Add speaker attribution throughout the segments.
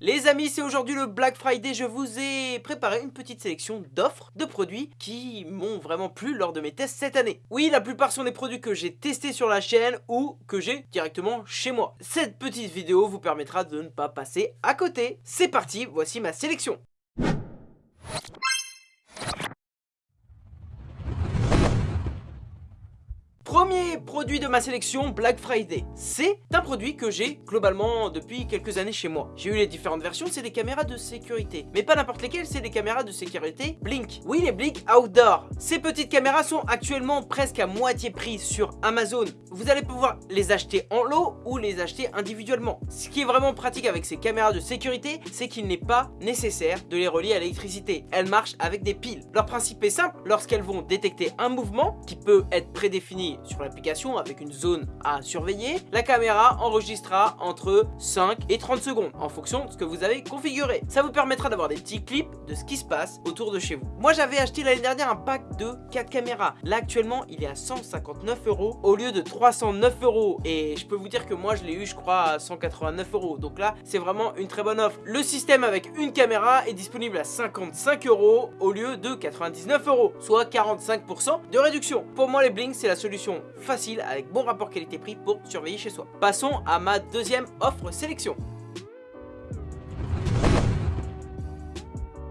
Speaker 1: Les amis, c'est aujourd'hui le Black Friday, je vous ai préparé une petite sélection d'offres de produits qui m'ont vraiment plu lors de mes tests cette année. Oui, la plupart sont des produits que j'ai testés sur la chaîne ou que j'ai directement chez moi. Cette petite vidéo vous permettra de ne pas passer à côté. C'est parti, voici ma sélection. Premier produit de ma sélection Black Friday, c'est un produit que j'ai globalement depuis quelques années chez moi. J'ai eu les différentes versions, c'est des caméras de sécurité. Mais pas n'importe lesquelles, c'est des caméras de sécurité Blink. Oui, les Blink Outdoor. Ces petites caméras sont actuellement presque à moitié prix sur Amazon. Vous allez pouvoir les acheter en lot ou les acheter individuellement. Ce qui est vraiment pratique avec ces caméras de sécurité, c'est qu'il n'est pas nécessaire de les relier à l'électricité. Elles marchent avec des piles. Leur principe est simple, lorsqu'elles vont détecter un mouvement qui peut être prédéfini sur l'application avec une zone à surveiller, la caméra enregistrera entre 5 et 30 secondes en fonction de ce que vous avez configuré. Ça vous permettra d'avoir des petits clips de ce qui se passe autour de chez vous. Moi j'avais acheté l'année dernière un pack de 4 caméras. Là actuellement il est à 159 euros au lieu de 309 euros et je peux vous dire que moi je l'ai eu je crois à 189 euros. Donc là c'est vraiment une très bonne offre. Le système avec une caméra est disponible à 55 euros au lieu de 99 euros, soit 45% de réduction. Pour moi les blinks c'est la solution facile avec bon rapport qualité-prix pour surveiller chez soi. Passons à ma deuxième offre sélection.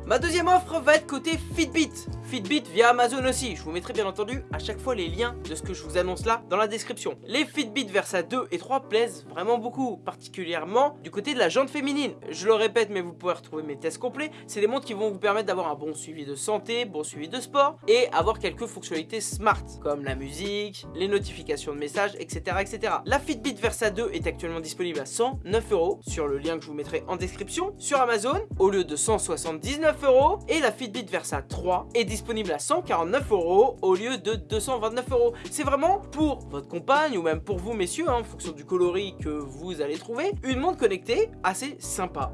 Speaker 1: Ma deuxième offre va être côté Fitbit. Fitbit via Amazon aussi. Je vous mettrai bien entendu à chaque fois les liens de ce que je vous annonce là dans la description. Les Fitbit Versa 2 et 3 plaisent vraiment beaucoup, particulièrement du côté de la jante féminine. Je le répète, mais vous pouvez retrouver mes tests complets. C'est des montres qui vont vous permettre d'avoir un bon suivi de santé, bon suivi de sport et avoir quelques fonctionnalités smart comme la musique, les notifications de messages, etc. etc. La Fitbit Versa 2 est actuellement disponible à 109 euros sur le lien que je vous mettrai en description sur Amazon au lieu de 179 euros et la Fitbit Versa 3 est disponible disponible à 149 euros au lieu de 229 euros. C'est vraiment pour votre compagne ou même pour vous messieurs, hein, en fonction du coloris que vous allez trouver, une montre connectée assez sympa.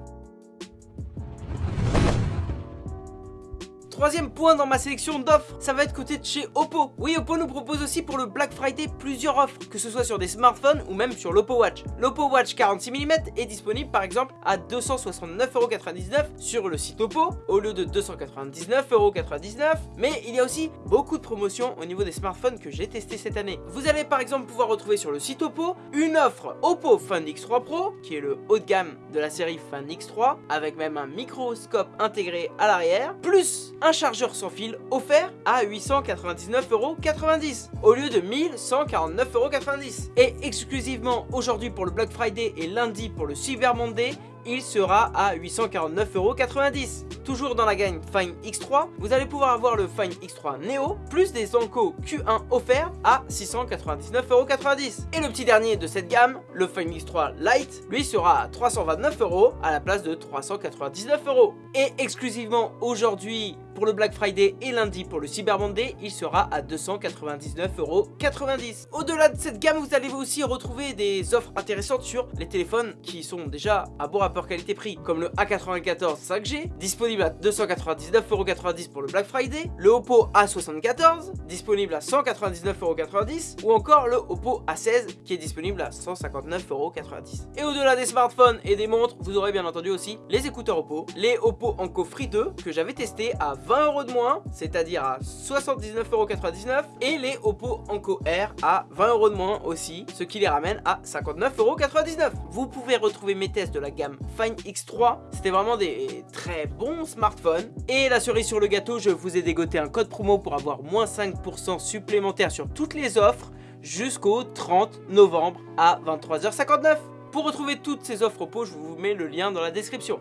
Speaker 1: Troisième point dans ma sélection d'offres, ça va être côté de chez Oppo. Oui, Oppo nous propose aussi pour le Black Friday plusieurs offres, que ce soit sur des smartphones ou même sur l'Oppo Watch. L'Oppo Watch 46 mm est disponible par exemple à 269,99€ sur le site Oppo, au lieu de 299,99€. Mais il y a aussi beaucoup de promotions au niveau des smartphones que j'ai testé cette année. Vous allez par exemple pouvoir retrouver sur le site Oppo une offre Oppo Find X3 Pro, qui est le haut de gamme de la série Find X3, avec même un microscope intégré à l'arrière, plus un chargeur sans fil offert à 899,90€ au lieu de 1149,90€ et exclusivement aujourd'hui pour le Black Friday et lundi pour le Cyber Monday il sera à 849,90€. Toujours dans la gamme Fine X3, vous allez pouvoir avoir le Fine X3 Neo, plus des Anko Q1 offerts à 699,90€. Et le petit dernier de cette gamme, le Fine X3 Lite, lui sera à 329€ à la place de 399€. Et exclusivement aujourd'hui, pour le Black Friday et lundi pour le Cyber Monday, il sera à 299,90€. Au-delà de cette gamme, vous allez aussi retrouver des offres intéressantes sur les téléphones qui sont déjà à bon rapport qualité-prix, comme le A94 5G, disponible à 299,90€ pour le Black Friday, le Oppo A74, disponible à 199,90€, ou encore le Oppo A16, qui est disponible à 159,90€. Et au-delà des smartphones et des montres, vous aurez bien entendu aussi les écouteurs Oppo, les Oppo Enco Free 2, que j'avais testé à 20 euros de moins, c'est-à-dire à 79,99€ et les Oppo Enco Air à 20 euros de moins aussi, ce qui les ramène à 59,99€. Vous pouvez retrouver mes tests de la gamme Fine X3, c'était vraiment des très bons smartphones. Et la cerise sur le gâteau, je vous ai dégoté un code promo pour avoir moins 5% supplémentaire sur toutes les offres jusqu'au 30 novembre à 23h59. Pour retrouver toutes ces offres Oppo, je vous mets le lien dans la description.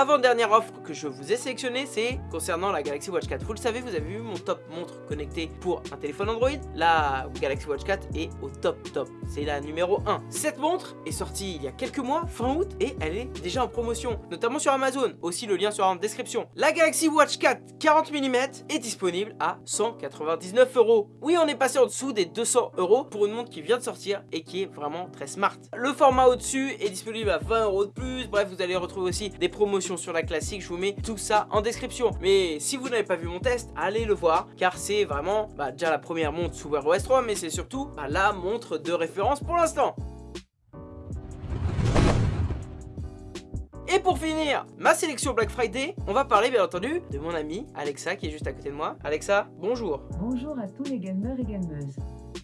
Speaker 1: Avant-dernière offre que je vous ai sélectionnée, c'est concernant la Galaxy Watch 4. Vous le savez, vous avez vu mon top montre connectée pour un téléphone Android. La Galaxy Watch 4 est au top top. C'est la numéro 1. Cette montre est sortie il y a quelques mois, fin août, et elle est déjà en promotion, notamment sur Amazon. Aussi le lien sera en description. La Galaxy Watch 4 40 mm est disponible à 199 euros. Oui, on est passé en dessous des 200 euros pour une montre qui vient de sortir et qui est vraiment très smart. Le format au-dessus est disponible à 20 euros de plus. Bref, vous allez retrouver aussi des promotions sur la classique, je vous mets tout ça en description. Mais si vous n'avez pas vu mon test, allez le voir, car c'est vraiment bah, déjà la première montre sous Wear OS 3, mais c'est surtout bah, la montre de référence pour l'instant. Et pour finir, ma sélection Black Friday, on va parler bien entendu de mon ami Alexa qui est juste à côté de moi. Alexa, bonjour.
Speaker 2: Bonjour à tous les gamers et gameuses.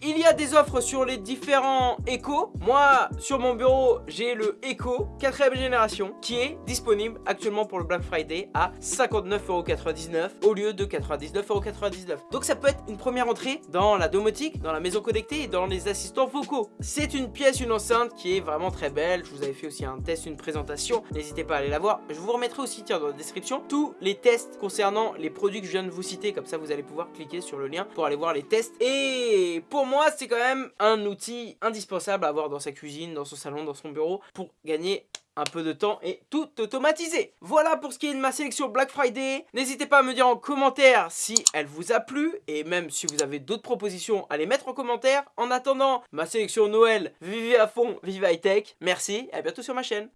Speaker 1: Il y a des offres sur les différents Echo. Moi, sur mon bureau, j'ai le Echo 4ème génération qui est disponible actuellement pour le Black Friday à 59,99€ au lieu de 99,99€. Donc ça peut être une première entrée dans la domotique, dans la maison connectée et dans les assistants vocaux. C'est une pièce, une enceinte qui est vraiment très belle. Je vous avais fait aussi un test, une présentation. N'hésitez pas à aller la voir. Je vous remettrai aussi tiens, dans la description tous les tests concernant les produits que je viens de vous citer. Comme ça, vous allez pouvoir cliquer sur le lien pour aller voir les tests. Et pour moi, c'est quand même un outil indispensable à avoir dans sa cuisine, dans son salon, dans son bureau pour gagner un peu de temps et tout automatiser. Voilà pour ce qui est de ma sélection Black Friday. N'hésitez pas à me dire en commentaire si elle vous a plu et même si vous avez d'autres propositions à les mettre en commentaire. En attendant, ma sélection Noël, vivez à fond, vive high tech. Merci et à bientôt sur ma chaîne.